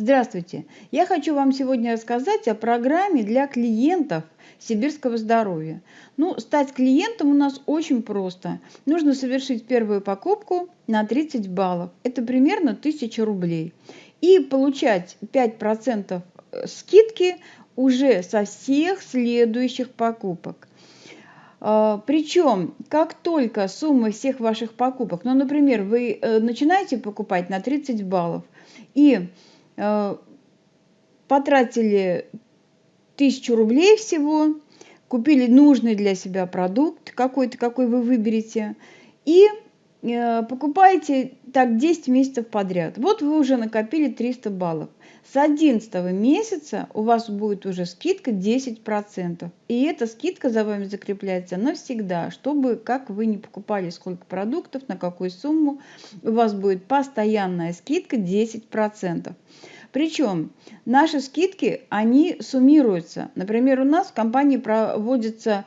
Здравствуйте! Я хочу вам сегодня рассказать о программе для клиентов сибирского здоровья. Ну, стать клиентом у нас очень просто. Нужно совершить первую покупку на 30 баллов. Это примерно 1000 рублей. И получать 5% э, скидки уже со всех следующих покупок. А, Причем, как только сумма всех ваших покупок, ну, например, вы э, начинаете покупать на 30 баллов и потратили тысячу рублей всего, купили нужный для себя продукт какой-то, какой вы выберете, и э, покупаете так 10 месяцев подряд. Вот вы уже накопили 300 баллов. С 11 месяца у вас будет уже скидка 10%. И эта скидка за вами закрепляется навсегда, чтобы, как вы не покупали сколько продуктов, на какую сумму, у вас будет постоянная скидка 10%. Причем наши скидки, они суммируются. Например, у нас в компании проводятся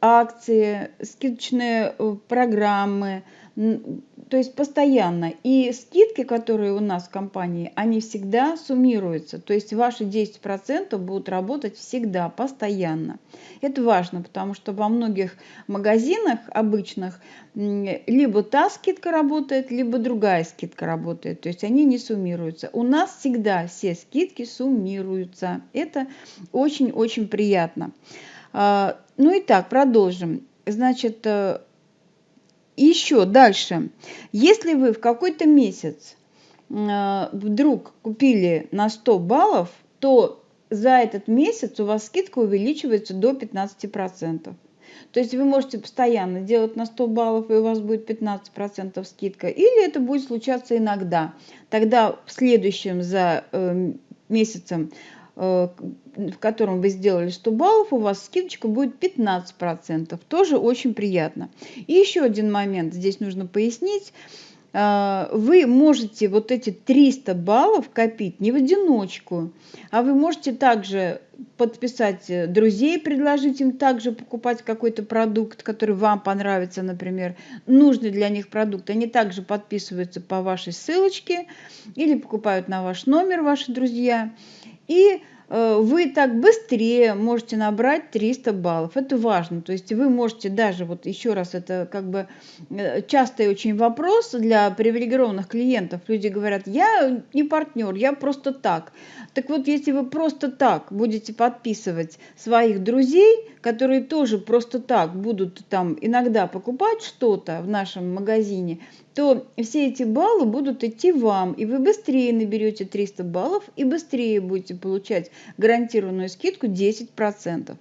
акции, скидочные э, программы, то есть постоянно. И скидки, которые у нас в компании, они всегда суммируются. То есть ваши 10% будут работать всегда, постоянно. Это важно, потому что во многих магазинах обычных либо та скидка работает, либо другая скидка работает. То есть они не суммируются. У нас всегда все скидки суммируются. Это очень-очень приятно. Ну и так, продолжим. Значит, э, еще дальше. Если вы в какой-то месяц э, вдруг купили на 100 баллов, то за этот месяц у вас скидка увеличивается до 15%. То есть вы можете постоянно делать на 100 баллов, и у вас будет 15% скидка. Или это будет случаться иногда. Тогда в следующем за э, месяцем в котором вы сделали 100 баллов, у вас скидочка будет 15%. Тоже очень приятно. И еще один момент здесь нужно пояснить. Э, вы можете вот эти 300 баллов копить не в одиночку, а вы можете также подписать э, друзей, предложить им также покупать какой-то продукт, который вам понравится, например, нужный для них продукт. Они также подписываются по вашей ссылочке или покупают на ваш номер ваши друзья и э, вы так быстрее можете набрать 300 баллов. Это важно. То есть вы можете даже, вот еще раз, это как бы э, частый очень вопрос для привилегированных клиентов. Люди говорят, я не партнер, я просто так. Так вот, если вы просто так будете подписывать своих друзей, которые тоже просто так будут там иногда покупать что-то в нашем магазине, то все эти баллы будут идти вам, и вы быстрее наберете 300 баллов и быстрее будете получать гарантированную скидку 10%.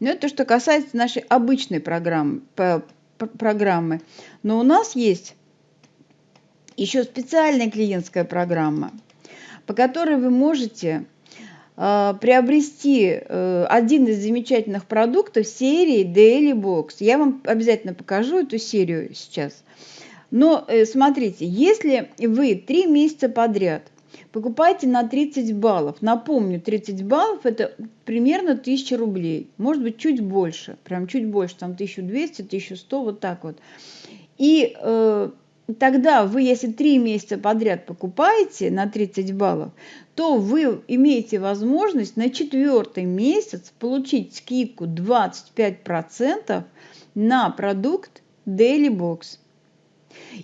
Но это что касается нашей обычной программы. программы. Но у нас есть еще специальная клиентская программа, по которой вы можете приобрести э, один из замечательных продуктов серии Daily Box. Я вам обязательно покажу эту серию сейчас. Но э, смотрите, если вы три месяца подряд покупаете на 30 баллов, напомню, 30 баллов это примерно 1000 рублей, может быть чуть больше, прям чуть больше, там 1200, 1100, вот так вот. И э, тогда вы, если три месяца подряд покупаете на 30 баллов, то вы имеете возможность на четвертый месяц получить скидку 25% на продукт Daily Box.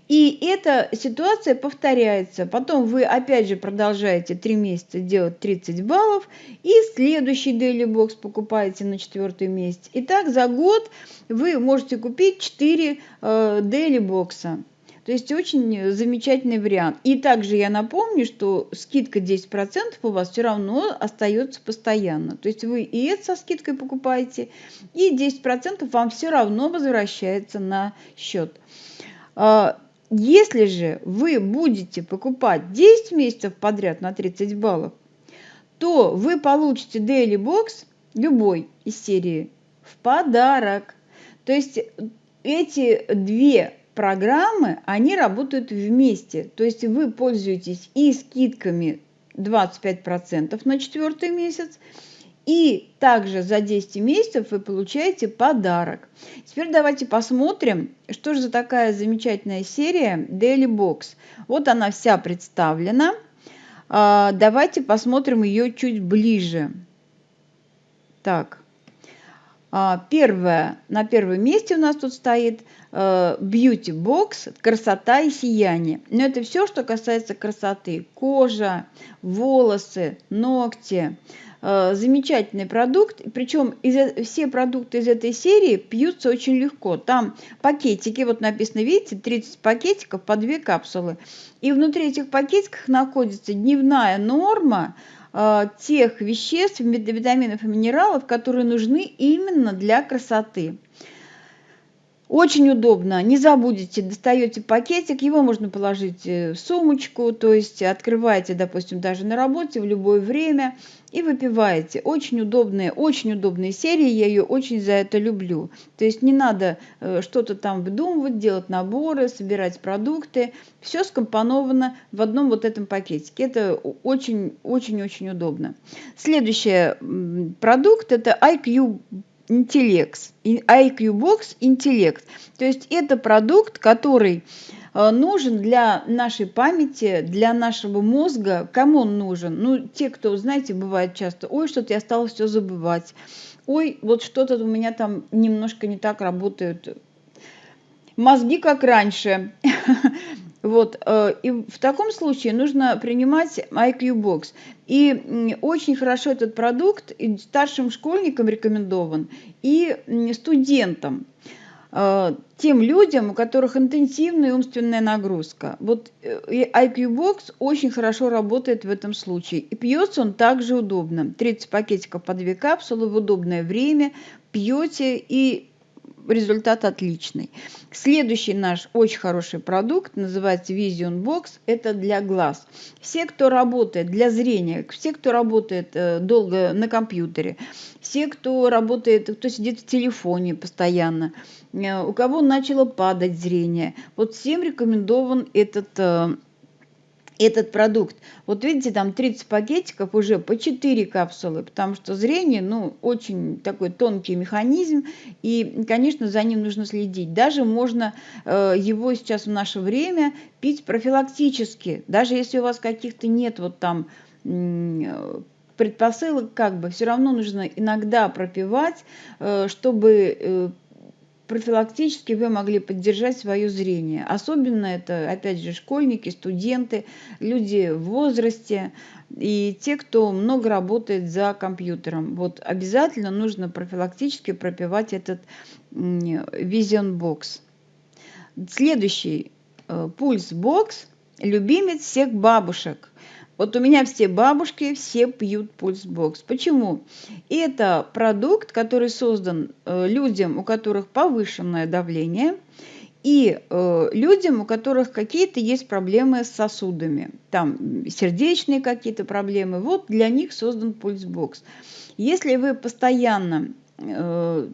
И эта ситуация повторяется. Потом вы опять же продолжаете 3 месяца делать 30 баллов. И следующий Daily Box покупаете на четвертый месяц. И так за год вы можете купить 4 э, Daily Box. То есть очень замечательный вариант. И также я напомню, что скидка 10% у вас все равно остается постоянно. То есть вы и это со скидкой покупаете, и 10% вам все равно возвращается на счет. А, если же вы будете покупать 10 месяцев подряд на 30 баллов, то вы получите Daily Box любой из серии в подарок. То есть эти две программы, они работают вместе. То есть вы пользуетесь и скидками 25% на четвертый месяц, и также за 10 месяцев вы получаете подарок. Теперь давайте посмотрим, что же за такая замечательная серия Daily Box. Вот она вся представлена. А, давайте посмотрим ее чуть ближе. Так. А, первое, на первом месте у нас тут стоит э, Beauty Box, красота и сияние. Но это все, что касается красоты. Кожа, волосы, ногти. Э, замечательный продукт. Причем из, э, все продукты из этой серии пьются очень легко. Там пакетики, вот написано, видите, 30 пакетиков по 2 капсулы. И внутри этих пакетиков находится дневная норма тех веществ, витаминов и минералов, которые нужны именно для красоты. Очень удобно, не забудете, достаете пакетик, его можно положить э, в сумочку, то есть открываете, допустим, даже на работе в любое время и выпиваете. Очень удобная, очень удобная серия, я ее очень за это люблю. То есть не надо э, что-то там выдумывать, делать наборы, собирать продукты. Все скомпоновано в одном вот этом пакетике. Это очень-очень-очень удобно. Следующий продукт это IQ интеллект, IQ Box интеллект. То есть это продукт, который э, нужен для нашей памяти, для нашего мозга. Кому он нужен? Ну, те, кто, знаете, бывает часто, ой, что-то я стала все забывать. Ой, вот что-то у меня там немножко не так работают. Мозги как раньше. Вот, э, и в таком случае нужно принимать IQ Box. И очень хорошо этот продукт и старшим школьникам рекомендован, и студентам э, тем людям, у которых интенсивная умственная нагрузка. Вот э, IQ Box очень хорошо работает в этом случае. И пьется он также удобно. 30 пакетиков по 2 капсулы в удобное время. Пьете и результат отличный. Следующий наш очень хороший продукт называется Vision Box. Это для глаз. Все, кто работает для зрения, все, кто работает э, долго на компьютере, все, кто работает, кто сидит в телефоне постоянно, э, у кого начало падать зрение, вот всем рекомендован этот э, этот продукт. Вот видите, там 30 пакетиков уже по 4 капсулы, потому что зрение, ну, очень такой тонкий механизм, и, конечно, за ним нужно следить. Даже можно э, его сейчас в наше время пить профилактически, даже если у вас каких-то нет вот там э, предпосылок, как бы, все равно нужно иногда пропивать, э, чтобы э, профилактически вы могли поддержать свое зрение. Особенно это, опять же, школьники, студенты, люди в возрасте и те, кто много работает за компьютером. Вот обязательно нужно профилактически пропивать этот Vision Box. Следующий э, пульс бокс любимец всех бабушек – вот у меня все бабушки, все пьют пульсбокс. Почему? Это продукт, который создан э, людям, у которых повышенное давление, и э, людям, у которых какие-то есть проблемы с сосудами, там сердечные какие-то проблемы, вот для них создан пульсбокс. Если вы постоянно э,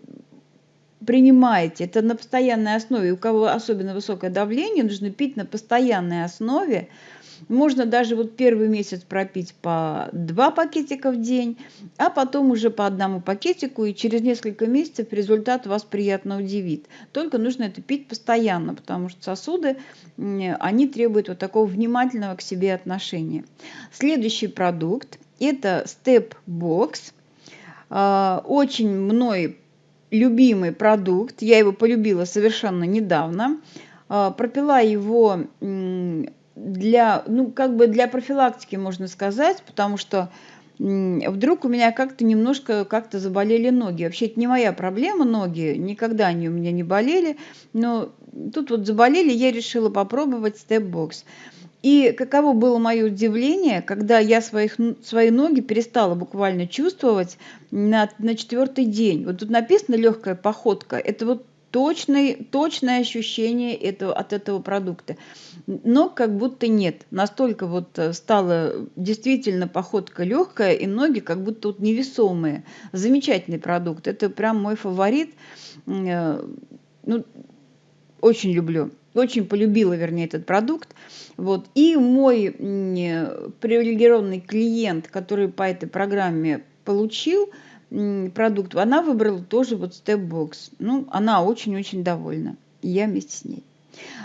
принимаете это на постоянной основе, у кого особенно высокое давление, нужно пить на постоянной основе, можно даже вот первый месяц пропить по два пакетика в день, а потом уже по одному пакетику, и через несколько месяцев результат вас приятно удивит. Только нужно это пить постоянно, потому что сосуды, они требуют вот такого внимательного к себе отношения. Следующий продукт – это Step Box. А, очень мной любимый продукт. Я его полюбила совершенно недавно. А, пропила его для, ну, как бы для профилактики, можно сказать, потому что вдруг у меня как-то немножко как-то заболели ноги. Вообще это не моя проблема, ноги, никогда они у меня не болели, но тут вот заболели, я решила попробовать степ-бокс. И каково было мое удивление, когда я своих, свои ноги перестала буквально чувствовать на, на четвертый день. Вот тут написано легкая походка. Это вот точный, точное ощущение этого, от этого продукта. Но как будто нет. Настолько вот э, стала действительно походка легкая, и ноги как будто вот невесомые. Замечательный продукт. Это прям мой фаворит. Э, ну, очень люблю. Очень полюбила, вернее, этот продукт. Вот. И мой привилегированный клиент, который по этой программе получил – продукт, она выбрала тоже вот степ-бокс. Ну, она очень-очень довольна. И я вместе с ней.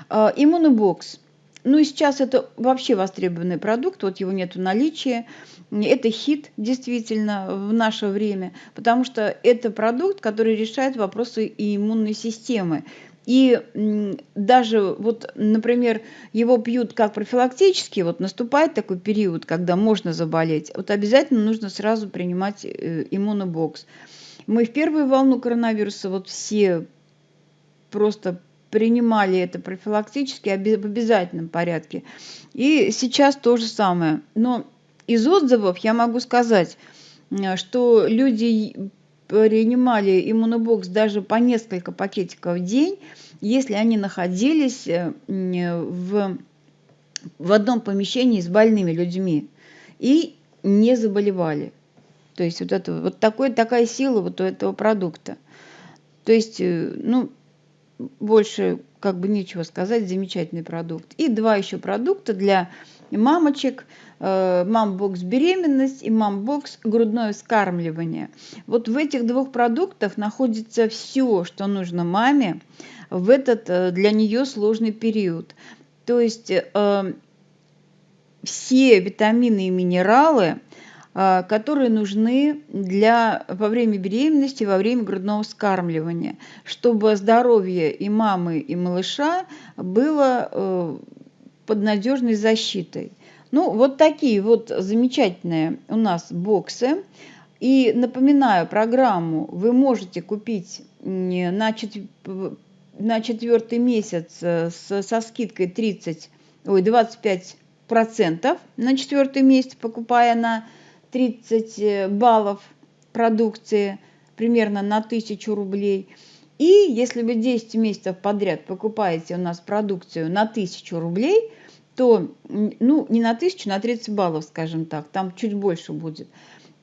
А, иммунобокс. ну и сейчас это вообще востребованный продукт, вот его нет в наличии. Это хит действительно в наше время, потому что это продукт, который решает вопросы иммунной системы. И даже вот, например, его пьют как профилактически, вот наступает такой период, когда можно заболеть, вот обязательно нужно сразу принимать э, иммунобокс. Мы в первую волну коронавируса вот все просто принимали это профилактически в обязательном порядке. И сейчас то же самое. Но из отзывов я могу сказать, э, что люди принимали иммунобокс даже по несколько пакетиков в день, если они находились э, в, в одном помещении с больными людьми и не заболевали. То есть вот, это, вот такой, такая сила вот у этого продукта. То есть, э, ну, больше как бы нечего сказать, замечательный продукт. И два еще продукта для мамочек, э, мамбокс беременность и мамбокс грудное вскармливание. Вот в этих двух продуктах находится все, что нужно маме в этот э, для нее сложный период. То есть э, все витамины и минералы, которые нужны для, во время беременности, во время грудного вскармливания, чтобы здоровье и мамы, и малыша было под надежной защитой. Ну, вот такие вот замечательные у нас боксы. И напоминаю, программу вы можете купить на, чет... на четвертый месяц э, со скидкой 30, ой, 25 процентов на четвертый месяц, покупая на 30 э, баллов продукции примерно на 1000 рублей. И если вы 10 месяцев подряд покупаете у нас продукцию на 1000 рублей, то, ну, не на 1000, на 30 баллов, скажем так, там чуть больше будет,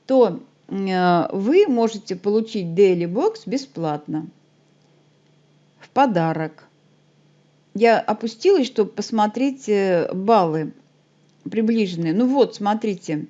то э, вы можете получить Daily Box бесплатно, в подарок. Я опустилась, чтобы посмотреть э, баллы приближенные. Ну вот, смотрите,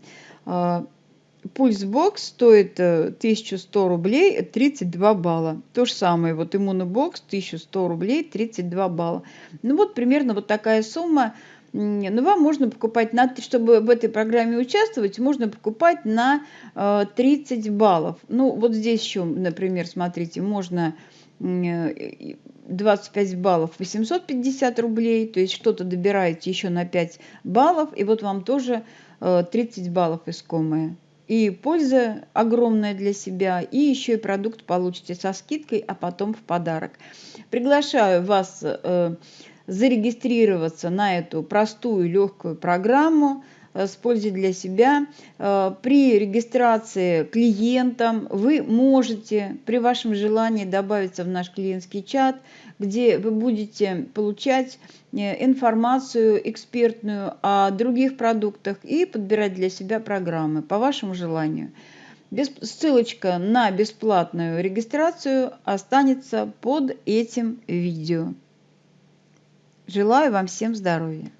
Пульсбокс стоит 1100 рублей, 32 балла. То же самое, вот иммунобокс 1100 рублей, 32 балла. Ну вот примерно вот такая сумма но ну, вам можно покупать, на, чтобы в этой программе участвовать, можно покупать на 30 э, баллов. Ну, вот здесь еще, например, смотрите, можно 25 э, баллов 850 рублей, то есть что-то добираете еще на 5 баллов, и вот вам тоже 30 э, баллов искомые. И польза огромная для себя, и еще и продукт получите со скидкой, а потом в подарок. Приглашаю вас зарегистрироваться на эту простую легкую программу э, с пользой для себя. Э, при регистрации клиентам вы можете при вашем желании добавиться в наш клиентский чат, где вы будете получать э, информацию экспертную о других продуктах и подбирать для себя программы по вашему желанию. Ссылочка на бесплатную регистрацию останется под этим видео. Желаю вам всем здоровья.